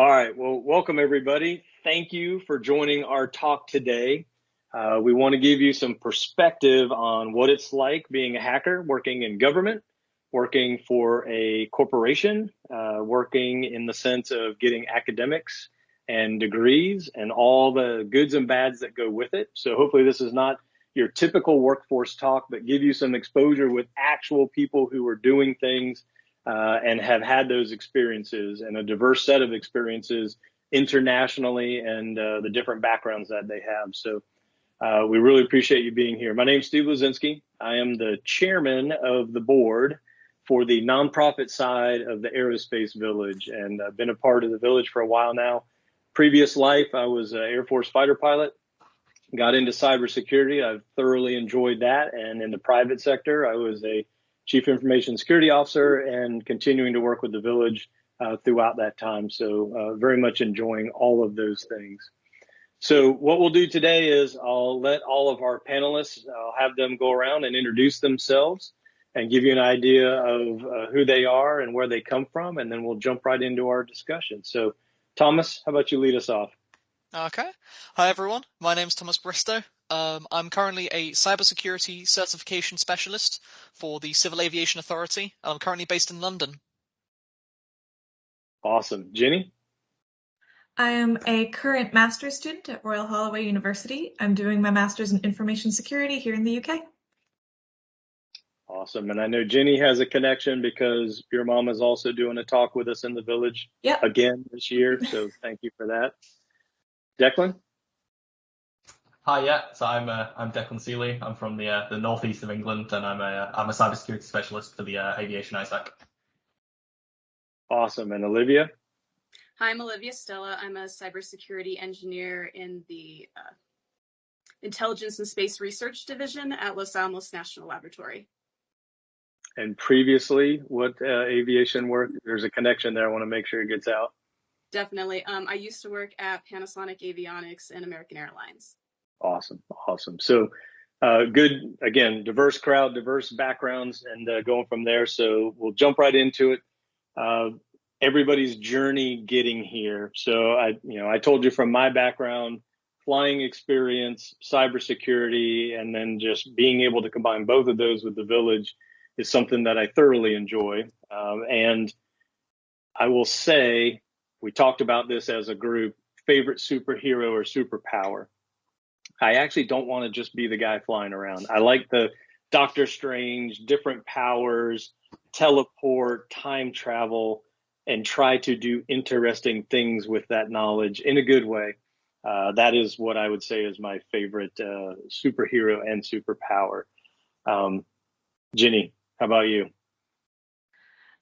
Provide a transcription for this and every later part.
All right. Well, welcome everybody. Thank you for joining our talk today. Uh, we want to give you some perspective on what it's like being a hacker working in government, working for a corporation, uh, working in the sense of getting academics and degrees and all the goods and bads that go with it. So hopefully this is not your typical workforce talk, but give you some exposure with actual people who are doing things uh, and have had those experiences and a diverse set of experiences internationally and uh, the different backgrounds that they have. So uh, we really appreciate you being here. My name is Steve Luczynski. I am the chairman of the board for the nonprofit side of the Aerospace Village, and I've been a part of the village for a while now. Previous life, I was an Air Force fighter pilot. Got into cybersecurity. I've thoroughly enjoyed that. And in the private sector, I was a chief information security officer and continuing to work with the village uh, throughout that time. So uh, very much enjoying all of those things. So what we'll do today is I'll let all of our panelists, I'll have them go around and introduce themselves and give you an idea of uh, who they are and where they come from, and then we'll jump right into our discussion. So Thomas, how about you lead us off? Okay. Hi, everyone. My name is Thomas Bristow. Um, I'm currently a cybersecurity certification specialist for the Civil Aviation Authority. I'm currently based in London. Awesome. Jenny? I am a current master's student at Royal Holloway University. I'm doing my master's in information security here in the UK. Awesome. And I know Jenny has a connection because your mom is also doing a talk with us in the village yep. again this year. So thank you for that. Declan? Hi, yeah. So I'm uh, I'm Declan Seeley. I'm from the uh, the northeast of England, and I'm a I'm a cybersecurity specialist for the uh, Aviation ISAC. Awesome. And Olivia? Hi, I'm Olivia Stella. I'm a cybersecurity engineer in the uh, Intelligence and Space Research Division at Los Alamos National Laboratory. And previously, what uh, aviation work? There's a connection there. I want to make sure it gets out. Definitely. Um, I used to work at Panasonic Avionics and American Airlines. Awesome. Awesome. So, uh, good, again, diverse crowd, diverse backgrounds, and uh, going from there. So, we'll jump right into it. Uh, everybody's journey getting here. So, I, you know, I told you from my background, flying experience, cybersecurity, and then just being able to combine both of those with the village is something that I thoroughly enjoy. Um, and I will say, we talked about this as a group favorite superhero or superpower. I actually don't want to just be the guy flying around. I like the Doctor Strange, different powers, teleport, time travel, and try to do interesting things with that knowledge in a good way. Uh, that is what I would say is my favorite uh, superhero and superpower. Um, Jenny, how about you?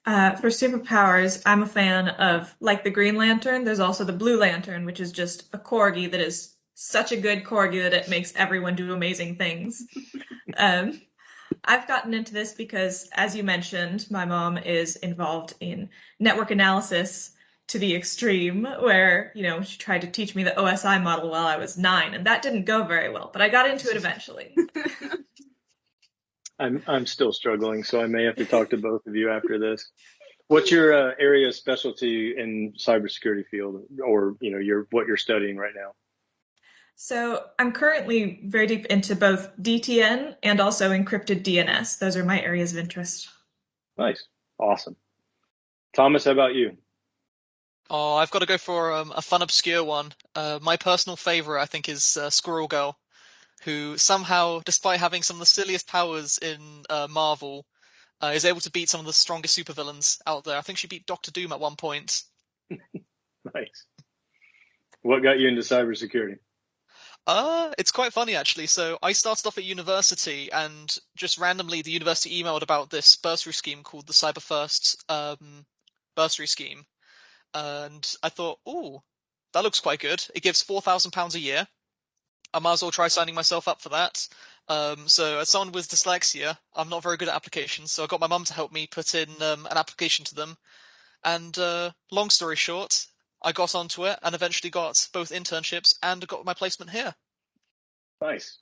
Uh, for superpowers, I'm a fan of like the Green Lantern. There's also the Blue Lantern, which is just a corgi that is such a good corgi that it makes everyone do amazing things. um, I've gotten into this because, as you mentioned, my mom is involved in network analysis to the extreme, where you know she tried to teach me the OSI model while I was nine, and that didn't go very well. But I got into it eventually. I'm I'm still struggling, so I may have to talk to both of you after this. What's your uh, area of specialty in cybersecurity field, or you know, your what you're studying right now? So I'm currently very deep into both DTN and also encrypted DNS. Those are my areas of interest. Nice, awesome. Thomas, how about you? Oh, I've got to go for um, a fun, obscure one. Uh, my personal favorite, I think, is uh, Squirrel Girl who somehow, despite having some of the silliest powers in uh, Marvel, uh, is able to beat some of the strongest supervillains out there. I think she beat Doctor Doom at one point. nice. What got you into cybersecurity? Uh, it's quite funny actually. So I started off at university, and just randomly, the university emailed about this bursary scheme called the Cyber First um, bursary scheme, and I thought, oh, that looks quite good. It gives four thousand pounds a year, I might as well try signing myself up for that. Um, so as someone with dyslexia, I'm not very good at applications, so I got my mum to help me put in um, an application to them. And uh, long story short, I got onto it and eventually got both internships and got my placement here. Nice.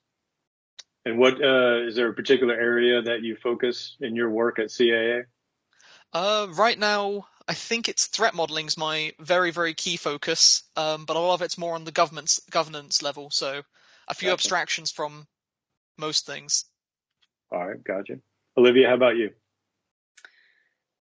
And what uh, is there a particular area that you focus in your work at CAA? Uh, right now, I think it's threat modeling is my very very key focus, um, but a lot of it's more on the government's governance level. So a few Gotcha. abstractions from most things. All right, gotcha. Olivia, how about you?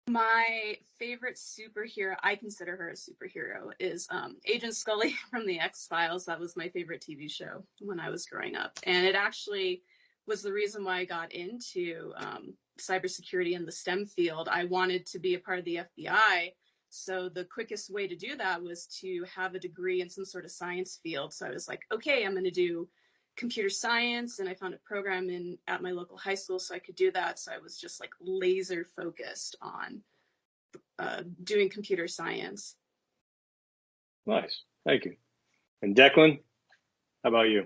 My favorite superhero, I consider her a superhero, is um, Agent Scully from the X Files. That was my favorite TV show when I was growing up. And it actually was the reason why I got into um, cybersecurity in the STEM field. I wanted to be a part of the FBI. So the quickest way to do that was to have a degree in some sort of science field. So I was like, okay, I'm going to do computer science and I found a program in at my local high school so I could do that. So I was just like laser focused on uh, doing computer science. Nice, thank you. And Declan, how about you?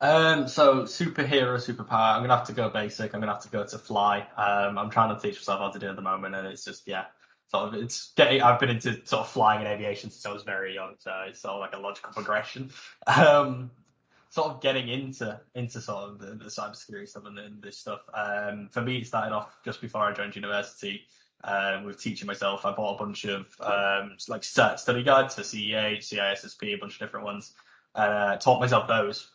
Um, so superhero, superpower. I'm gonna have to go basic. I'm gonna have to go to fly. Um, I'm trying to teach myself how to do it at the moment, and it's just yeah, sort of it's getting. I've been into sort of flying and aviation since I was very young, so it's sort of like a logical progression. Um, sort of getting into into sort of the, the cybersecurity stuff and, and this stuff. Um, for me, it started off just before I joined university. Um, with teaching myself, I bought a bunch of um, like study guides for CEA, CISSP, a bunch of different ones. Uh, taught myself those,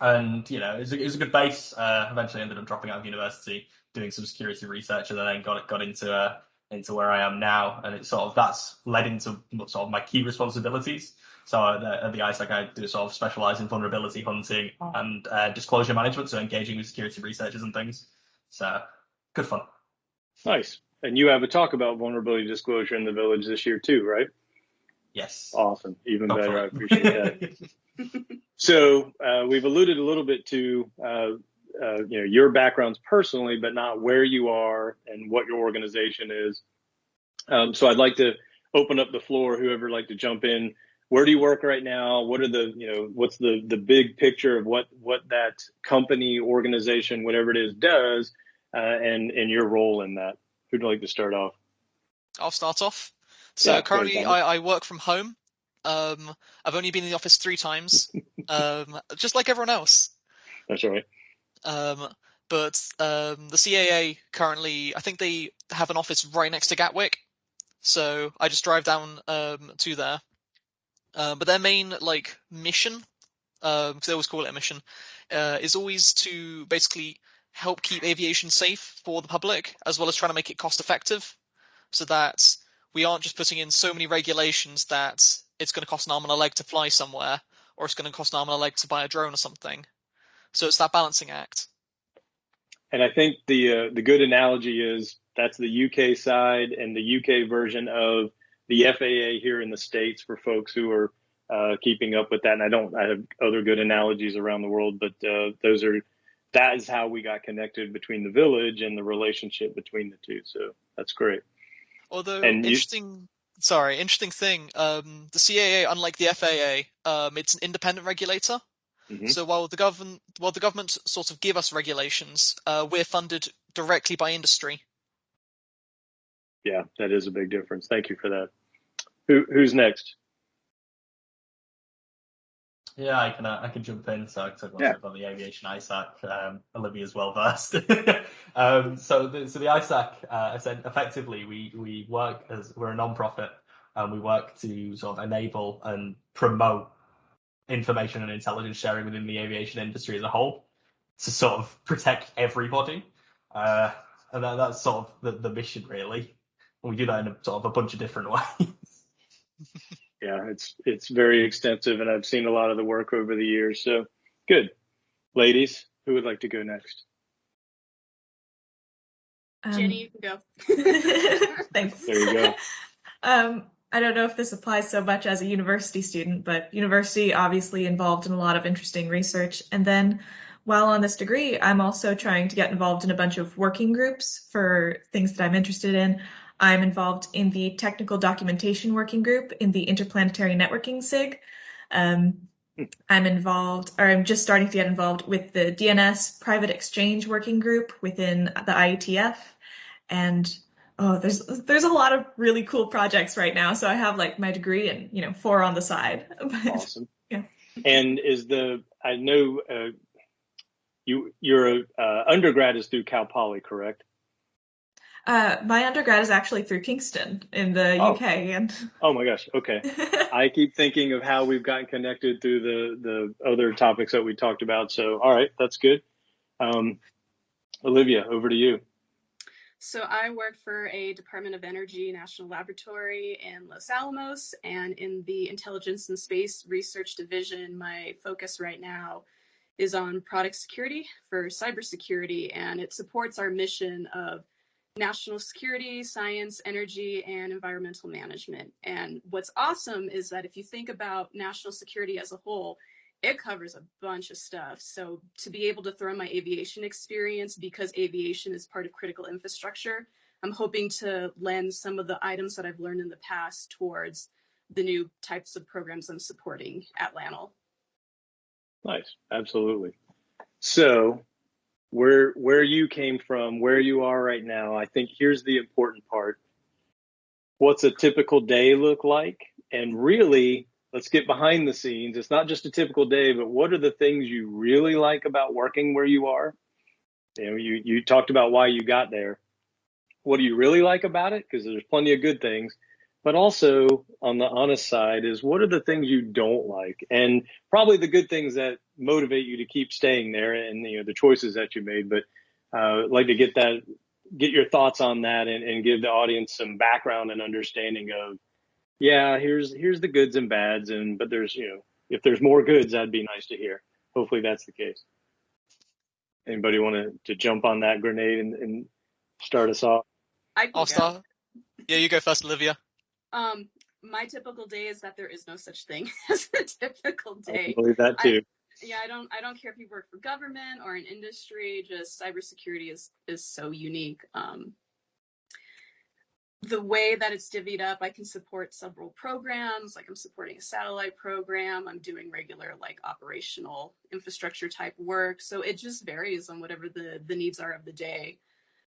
and you know, it was a, it was a good base. Uh, eventually, ended up dropping out of university, doing some security research, and then got got into uh, into where I am now. And it's sort of that's led into sort of my key responsibilities. So at the, at the ISAC, I do sort of specialize in vulnerability hunting and uh, disclosure management, so engaging with security researchers and things. So good fun. Nice. And you have a talk about vulnerability disclosure in the village this year too, right? Yes. Awesome. Even Go better. for I appreciate that. So uh, we've alluded a little bit to uh, uh, you know your backgrounds personally, but not where you are and what your organization is. Um, so I'd like to open up the floor. Whoever would like to jump in. Where do you work right now? What are the you know what's the the big picture of what what that company, organization, whatever it is, does, uh, and and your role in that? Who'd like to start off? I'll start off. So Yeah, currently, I, I work from home. Um, I've only been in the office three times, um, just like everyone else. That's right. Um, but um, the CAA currently, I think they have an office right next to Gatwick, so I just drive down um, to there. Uh, but their main like mission, because they always call it a mission, uh, is always to basically help keep aviation safe for the public, as well as trying to make it cost effective, so that we aren't just putting in so many regulations that it's going to cost an arm and a leg to fly somewhere, or it's going to cost an arm and a leg to buy a drone or something. So it's that balancing act. And I think the uh, the good analogy is that's the UK side and the UK version of the FAA here in the states for folks who are uh, keeping up with that. And I don't I have other good analogies around the world, but uh, those are that is how we got connected between the village and the relationship between the two. So that's great. Although And you- interesting, sorry, interesting thing. Um, the CAA, unlike the FAA, um, it's an independent regulator. Mhm. So while the government, while the government sort of give us regulations, uh, we're funded directly by industry. Yeah, that is a big difference. Thank you for that. Who who's next? Yeah, I can uh, I can jump in. So I talk Yeah. about the aviation ISAC. Um, Olivia's well versed. um, so the so the ISAC, uh, essen- effectively, we we work as we're a non-profit and we work to sort of enable and promote information and intelligence sharing within the aviation industry as a whole to sort of protect everybody. Uh, and that, that's sort of the, the mission really. And we do that in a, sort of a bunch of different ways. Yeah, it's it's very extensive, and I've seen a lot of the work over the years. So good, ladies. Who would like to go next? Um, Jenny, you can go. Thanks. There you go. Um, I don't know if this applies so much as a university student, but university obviously involved in a lot of interesting research. And then while on this degree, I'm also trying to get involved in a bunch of working groups for things that I'm interested in. I'm involved in the technical documentation working group in the Interplanetary Networking SIG. Um, I'm involved, or I'm just starting to get involved with the DNS private exchange working group within the IETF. And oh, there's there's a lot of really cool projects right now. So I have like my degree and you know four on the side. But Awesome. Yeah. And is the I know uh, you your uh, undergrad is through Cal Poly, correct? Uh, my undergrad is actually through Kingston in the Oh. UK, and Oh my gosh. Okay. I keep thinking of how we've gotten connected through the the other topics that we talked about. So, all right, that's good. Um, Olivia, over to you. So I work for a Department of Energy national laboratory in Los Alamos, and in the Intelligence and Space Research Division, my focus right now is on product security for cybersecurity, and it supports our mission of national security, science, energy, and environmental management. And what's awesome is that if you think about national security as a whole, it covers a bunch of stuff. So to be able to throw in my aviation experience because aviation is part of critical infrastructure, I'm hoping to lend some of the items that I've learned in the past towards the new types of programs I'm supporting at LANL. Nice. Absolutely. So, where where you came from, where you are right now, I think here's the important part. What's a typical day look like? And really, let's get behind the scenes. It's not just a typical day, but what are the things you really like about working where you are? You know, you you talked about why you got there. What do you really like about it? Because there's plenty of good things. But also on the honest side is what are the things you don't like? And probably the good things that motivate you to keep staying there and you know the choices that you made. But uh, I'd like to get that get your thoughts on that and, and give the audience some background and understanding of yeah, here's here's the goods and bads and but there's you know if there's more goods that'd be nice to hear. Hopefully that's the case. Anybody want to, to jump on that grenade and, and start us off? I can I'll start. Yeah, you go first, Olivia. Um, my typical day is that there is no such thing as a typical day. can believe that I- too. yeah, I don't I don't care if you work for government or in industry, just cybersecurity is is so unique. Um, the way that it's divvied up, I can support several programs, like I'm supporting a satellite program, I'm doing regular like operational infrastructure type work. So it just varies on whatever the the needs are of the day.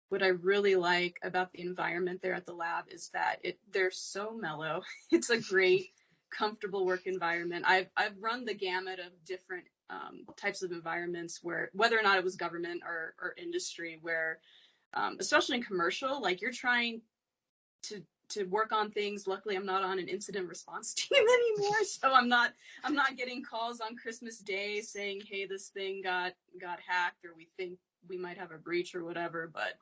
What I really like about the environment there at the lab is that it they're so mellow. It's a great comfortable work environment. I've I've run the gamut of different um, types of environments where whether or not it was government or, or industry where um, especially in commercial like you're trying to to work on things luckily i'm not on an incident response team anymore so i'm not i'm not getting calls on christmas day saying hey this thing got got hacked or we think we might have a breach or whatever but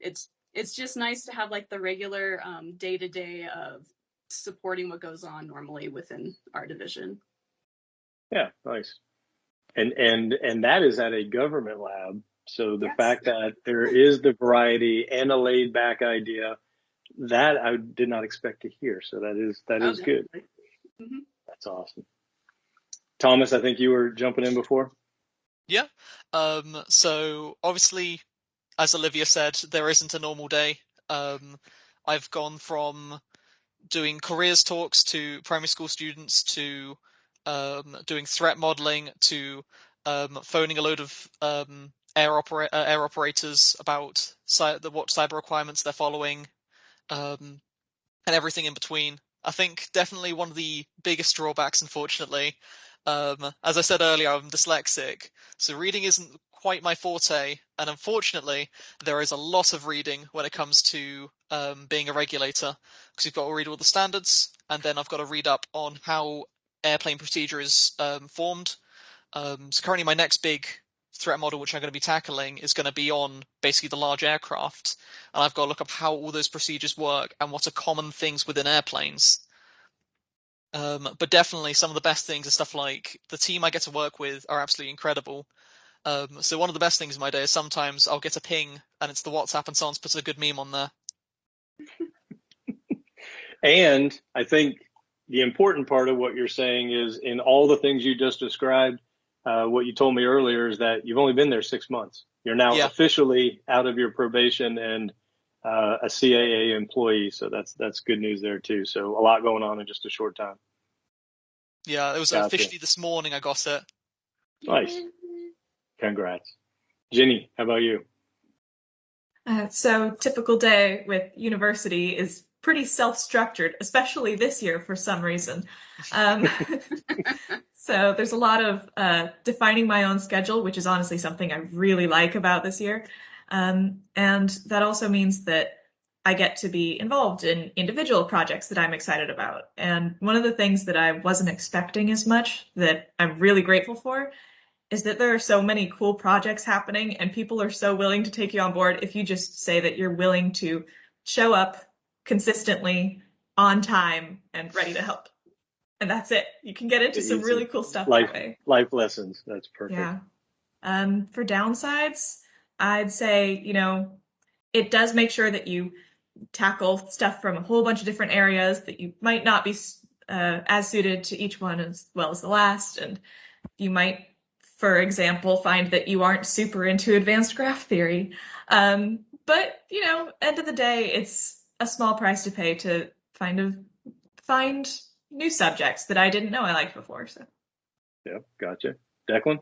it's it's just nice to have like the regular um, day-to-day of supporting what goes on normally within our division Yeah, nice. And and and that is at a government lab. So the Yes. fact that there is the variety and a laid back idea, that I did not expect to hear. So that is that Oh, is good. definitely. Mhm. That's awesome. Thomas, I think you were jumping in before. Yeah. Um, so obviously, as Olivia said, there isn't a normal day. Um, I've gone from doing careers talks to primary school students to um, doing threat modeling to um, phoning a load of um, air, opera- uh, air operators about cy- the, what cyber requirements they're following, um, and everything in between. I think definitely one of the biggest drawbacks, unfortunately, um, as I said earlier, I'm dyslexic, so reading isn't quite my forte, and unfortunately, there is a lot of reading when it comes to um, being a regulator, because you've got to read all the standards, and then I've got to read up on how airplane procedure is um, formed. Um, so currently, my next big threat model, which I'm going to be tackling, is going to be on basically the large aircraft, and I've got to look up how all those procedures work and what are common things within airplanes. Um, but definitely, some of the best things are stuff like the team I get to work with are absolutely incredible. Um, so one of the best things in my day is sometimes I'll get a ping and it's the WhatsApp and someone's put a good meme on there. And I think the important part of what you're saying is in all the things you just described, uh, what you told me earlier is that you've only been there six months. You're now Yeah. officially out of your probation and uh, a CAA employee. So that's that's good news there too. So a lot going on in just a short time. Yeah, it was Gotcha. officially this morning I got it. Nice. Congrats. Jenny, how about you? Uh, so typical day with university is pretty self-structured, especially this year for some reason. Um, so there's a lot of uh, defining my own schedule, which is honestly something I really like about this year. Um, and that also means that I get to be involved in individual projects that I'm excited about. And one of the things that I wasn't expecting as much that I'm really grateful for is that there are so many cool projects happening and people are so willing to take you on board if you just say that you're willing to show up consistently on time and ready to help. And that's it. You can get into some really cool stuff life, that way. Life lessons. That's perfect. Yeah. Um, for downsides, I'd say, you know, it does make sure that you tackle stuff from a whole bunch of different areas that you might not be uh, as suited to each one as well as the last. And you might, for example, find that you aren't super into advanced graph theory. Um, but, you know, end of the day, it's a small price to pay to find find new subjects that I didn't know I liked before. So. Yeah, gotcha. Declan?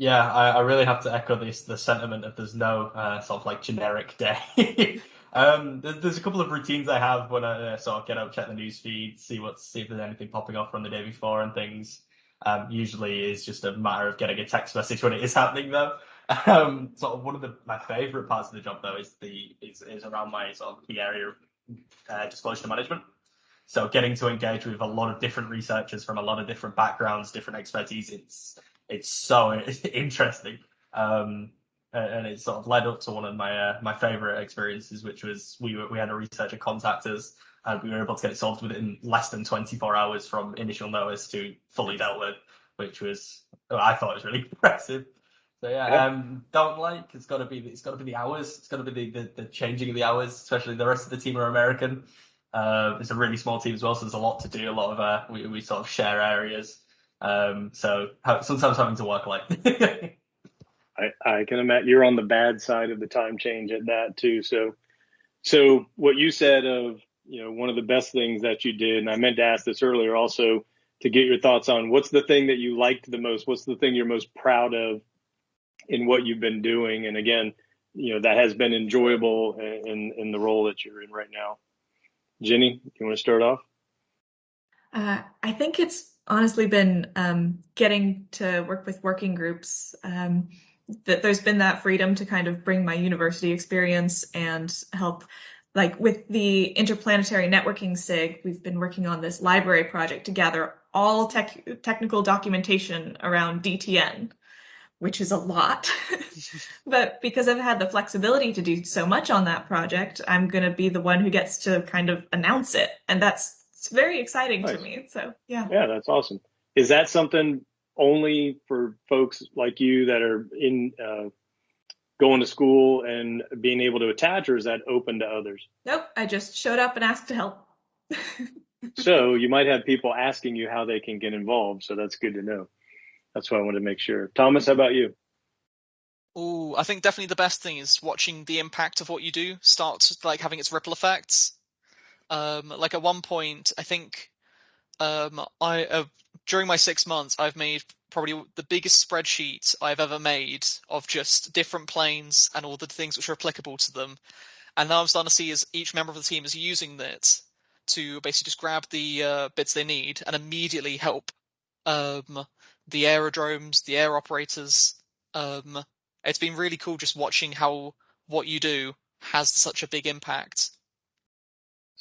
Yeah, I, I really have to echo this the sentiment of there's no uh, sort of like generic day. um, there's, there's a couple of routines I have when I uh, sort of get up, check the news feed, see what's see if there's anything popping up from the day before and things. Um, usually is just a matter of getting a text message when it is happening though. Um, sort of one of the my favourite parts of the job though is the is, is around my sort of key area of uh, disclosure management. So getting to engage with a lot of different researchers from a lot of different backgrounds, different expertise, it's it's so interesting. Um, and it sort of led up to one of my uh, my favorite experiences, which was we were, we had a researcher contact us and we were able to get it solved within less than 24 hours from initial notice to fully dealt with, which was I thought was really impressive. So yeah, yeah. Um, don't like it's got to be it's got to be the hours, it's got to be the, the, the changing of the hours, especially the rest of the team are American. Uh, it's a really small team as well, so there's a lot to do. A lot of uh, we we sort of share areas. Um, so sometimes having to work late. I, I can imagine you're on the bad side of the time change at that too. So, so what you said of, you know, one of the best things that you did, and I meant to ask this earlier also to get your thoughts on what's the thing that you liked the most? What's the thing you're most proud of in what you've been doing? And again, you know, that has been enjoyable in, in the role that you're in right now. Jenny, you want to start off? Uh, I think it's honestly been um, getting to work with working groups. Um, that there's been that freedom to kind of bring my university experience and help like with the interplanetary networking sig we've been working on this library project to gather all tech, technical documentation around dtn which is a lot but because i've had the flexibility to do so much on that project i'm going to be the one who gets to kind of announce it and that's it's very exciting nice. to me. So yeah. Yeah, that's awesome. Is that something only for folks like you that are in uh, going to school and being able to attach, or is that open to others? Nope. I just showed up and asked to help. so you might have people asking you how they can get involved. So that's good to know. That's why I wanted to make sure. Thomas, how about you? Oh, I think definitely the best thing is watching the impact of what you do start like having its ripple effects. Um, like at one point, I think um, I uh, during my six months, I've made probably the biggest spreadsheet I've ever made of just different planes and all the things which are applicable to them. And now I'm starting to see as each member of the team is using it to basically just grab the uh, bits they need and immediately help um, the aerodromes, the air operators. Um, it's been really cool just watching how what you do has such a big impact.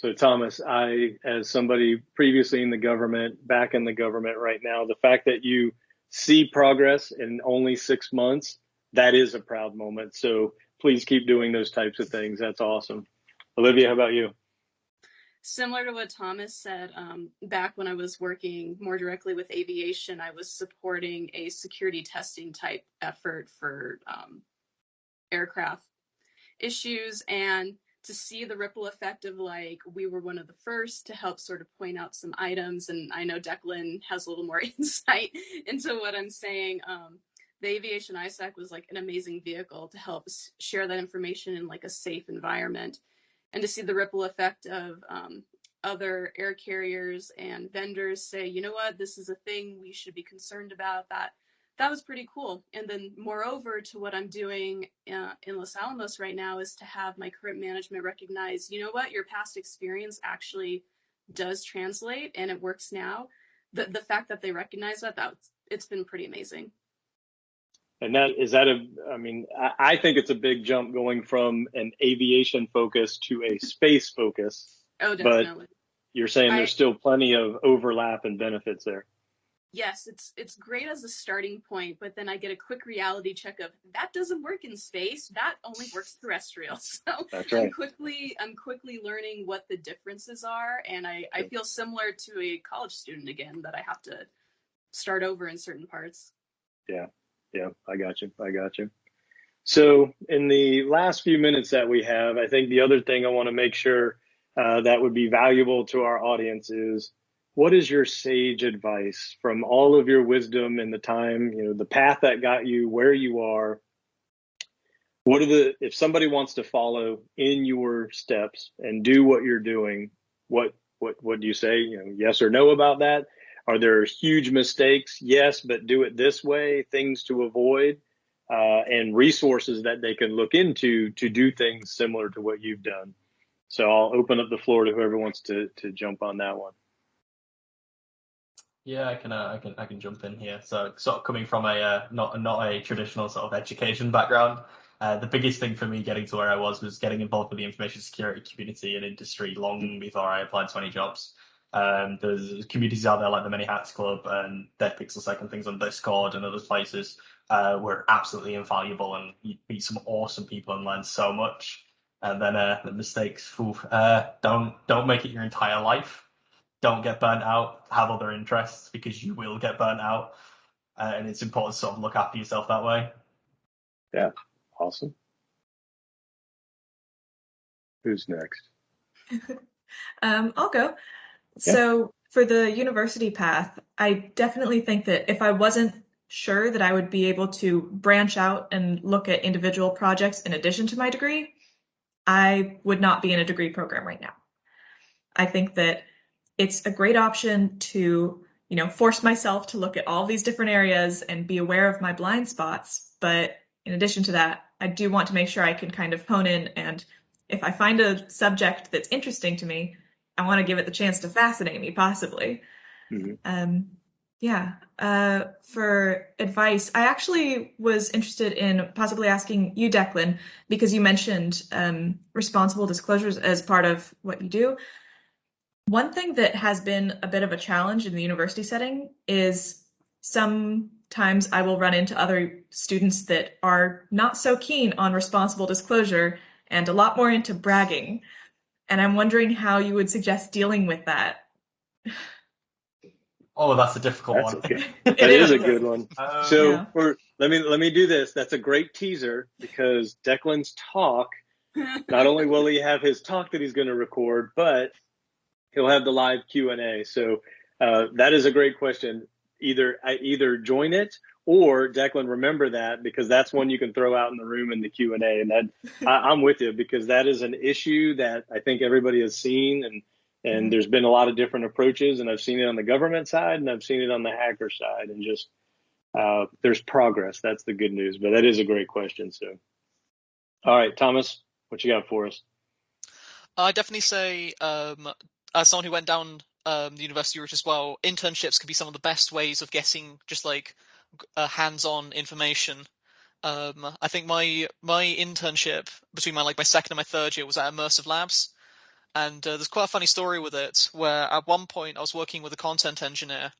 So, Thomas, I, as somebody previously in the government, back in the government right now, the fact that you see progress in only six months, that is a proud moment. So, please keep doing those types of things. That's awesome. Olivia, how about you? Similar to what Thomas said, um, back when I was working more directly with aviation, I was supporting a security testing type effort for um, aircraft issues. And to see the ripple effect of like we were one of the first to help sort of point out some items and i know declan has a little more insight into what i'm saying. Um, the aviation isac was like an amazing vehicle to help share that information in like a safe environment. And to see the ripple effect of um, other air carriers and vendors say you know what? This is a thing we should be concerned about that that was pretty cool. And then, moreover, to what I'm doing uh, in Los Alamos right now is to have my current management recognize, you know what, your past experience actually does translate and it works now. The the fact that they recognize that that it's been pretty amazing. And that is that a, I mean, I, I think it's a big jump going from an aviation focus to a space focus. Oh, definitely. But you're saying there's I- still plenty of overlap and benefits there. Yes, it's it's great as a starting point, but then I get a quick reality check of that doesn't work in space. That only works terrestrial. So That's I'm quickly I'm quickly learning what the differences are, and I I feel similar to a college student again that I have to start over in certain parts. Yeah, yeah, I got you. I got you. So, in the last few minutes that we have, I think the other thing I want to make sure uh, that would be valuable to our audience is what is your sage advice from all of your wisdom and the time, you know, the path that got you where you are? What are the, if somebody wants to follow in your steps and do what you're doing, what, what, what do you say? You know, yes or no about that? Are there huge mistakes? Yes, but do it this way, things to avoid, uh, and resources that they can look into to do things similar to what you've done. So I'll open up the floor to whoever wants to, to jump on that one. Yeah, I can, uh, I can, I can jump in here. So, sort of coming from a uh, not not a traditional sort of education background, uh, the biggest thing for me getting to where I was was getting involved with the information security community and industry long before I applied to any jobs. Um, there's communities out there like the Many Hats Club and Dead Pixel Second things on Discord and other places uh, were absolutely invaluable, and you meet some awesome people and learn so much. And then uh, the mistakes, oof, uh, don't don't make it your entire life don't get burnt out, have other interests because you will get burnt out. Uh, and it's important to sort of look after yourself that way. Yeah, awesome. Who's next? Um, I'll go. So for the university path, I definitely think that if I wasn't sure that I would be able to branch out and look at individual projects in addition to my degree, I would not be in a degree program right now. I think that it's a great option to, you know, force myself to look at all these different areas and be aware of my blind spots. But in addition to that, I do want to make sure I can kind of hone in and if I find a subject that's interesting to me, I want to give it the chance to fascinate me, possibly. Mhm. Um, yeah. Uh, for advice, I actually was interested in possibly asking you, Declan, because you mentioned um, responsible disclosures as part of what you do. One thing that has been a bit of a challenge in the university setting is sometimes I will run into other students that are not so keen on responsible disclosure and a lot more into bragging. And I'm wondering how you would suggest dealing with that. Oh, that's a difficult That's one. okay. It That is a good one. Um, So Yeah. for let me let me do this. That's a great teaser because Declan's talk. Not only will he have his talk that he's going to record, but he'll have the live Q and A. So uh, that is a great question. Either I either join it or Declan remember that because that's one you can throw out in the room in the Q and A. And that I, I'm with you because that is an issue that I think everybody has seen and. And there's been a lot of different approaches, and I've seen it on the government side, and I've seen it on the hacker side, and just uh, there's progress. That's the good news. But that is a great question. So, all right, Thomas, what you got for us? I definitely say, um, as someone who went down um, the university route as well, internships can be some of the best ways of getting just like uh, hands-on information. Um, I think my my internship between my like my second and my third year was at Immersive Labs, and uh, there's quite a funny story with it. Where at one point I was working with a content engineer,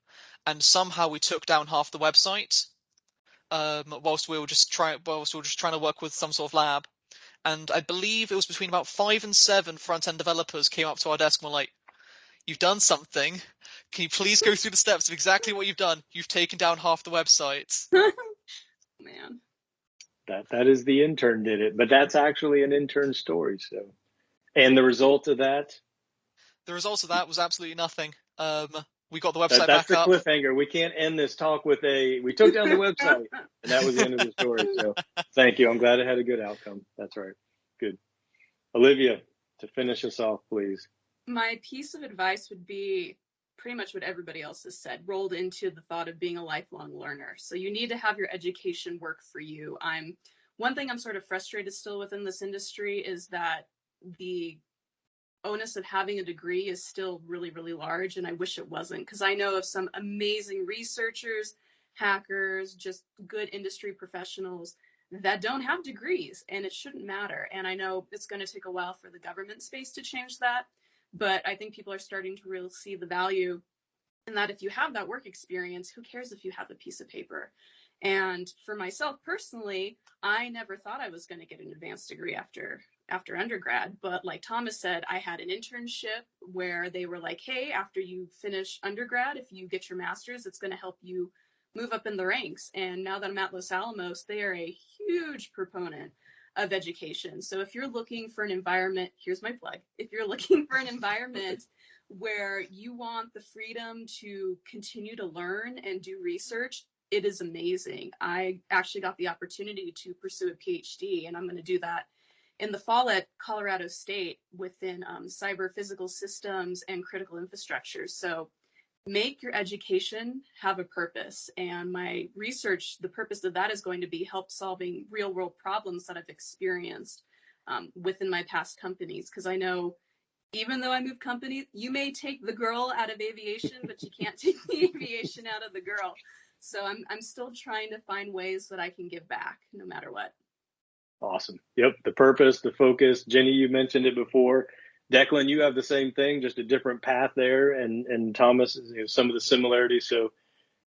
and somehow we took down half the website, um, whilst we were just trying whilst we were just trying to work with some sort of lab and I believe it was between about five and seven front end developers came up to our desk and were like, You've done something. Can you please go through the steps of exactly what you've done? You've taken down half the website. Man. That that is the intern did it, but that's actually an intern story. So, and the result of that, The result of that was absolutely nothing. Um, we got the website that website that's back the up. cliffhanger. We can't end this talk with a we took down the website, and that was the end of the story. So, thank you. I'm glad it had a good outcome. That's right. Good. Olivia, to finish us off, please. My piece of advice would be pretty much what everybody else has said, rolled into the thought of being a lifelong learner. So you need to have your education work for you. I'm one thing I'm sort of frustrated still within this industry is that the onus of having a degree is still really, really large, and I wish it wasn't because I know of some amazing researchers, hackers, just good industry professionals that don't have degrees, and it shouldn't matter. And I know it's going to take a while for the government space to change that, but I think people are starting to really see the value in that if you have that work experience, who cares if you have a piece of paper? And for myself personally, I never thought I was going to get an advanced degree after after undergrad, but like Thomas said, I had an internship where they were like, "Hey, after you finish undergrad, if you get your master's, it's going to help you move up in the ranks." And now that I'm at Los Alamos, they are a huge proponent of education. So if you're looking for an environment, here's my plug. If you're looking for an environment where you want the freedom to continue to learn and do research, it is amazing. I actually got the opportunity to pursue a PhD, and I'm going to do that in the fall at Colorado State within um, cyber physical systems and critical infrastructure. So make your education have a purpose. And my research, the purpose of that is going to be help solving real world problems that I've experienced um, within my past companies. Because I know even though I move companies, you may take the girl out of aviation, but you can't take the aviation out of the girl. So I'm I'm still trying to find ways that I can give back no matter what. Awesome. Yep. The purpose, the focus. Jenny, you mentioned it before. Declan, you have the same thing, just a different path there, and and Thomas, you know, some of the similarities. So,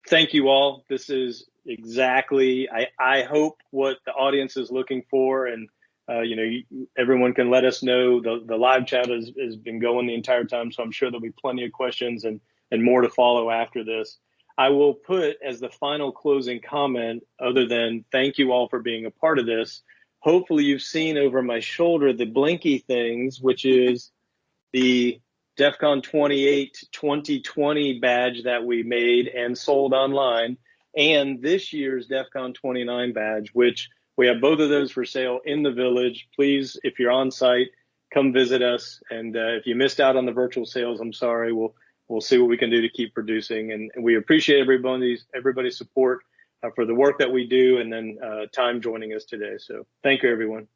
thank you all. This is exactly I I hope what the audience is looking for, and uh, you know you, everyone can let us know. The the live chat has has been going the entire time, so I'm sure there'll be plenty of questions and and more to follow after this. I will put as the final closing comment, other than thank you all for being a part of this. Hopefully, you've seen over my shoulder the blinky things, which is the DEF CON 28 2020 badge that we made and sold online, and this year's DEF CON 29 badge, which we have both of those for sale in the village. Please, if you're on site, come visit us. And uh, if you missed out on the virtual sales, I'm sorry. We'll we'll see what we can do to keep producing. And, and we appreciate everybody's everybody's support for the work that we do, and then uh, time joining us today. So thank you, everyone.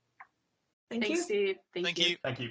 Thank Thanks, you. Steve. Thank, Thank you. you. Thank you.